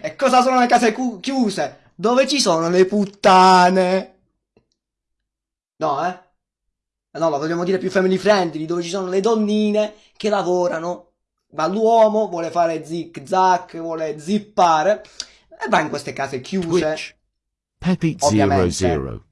E cosa sono le case chiuse? Dove ci sono le puttane? No, eh? eh no, ma vogliamo dire più family friendly, dove ci sono le donnine che lavorano, ma l'uomo vuole fare zig zag, vuole zippare, e va in queste case chiuse. Twitch. Peppy00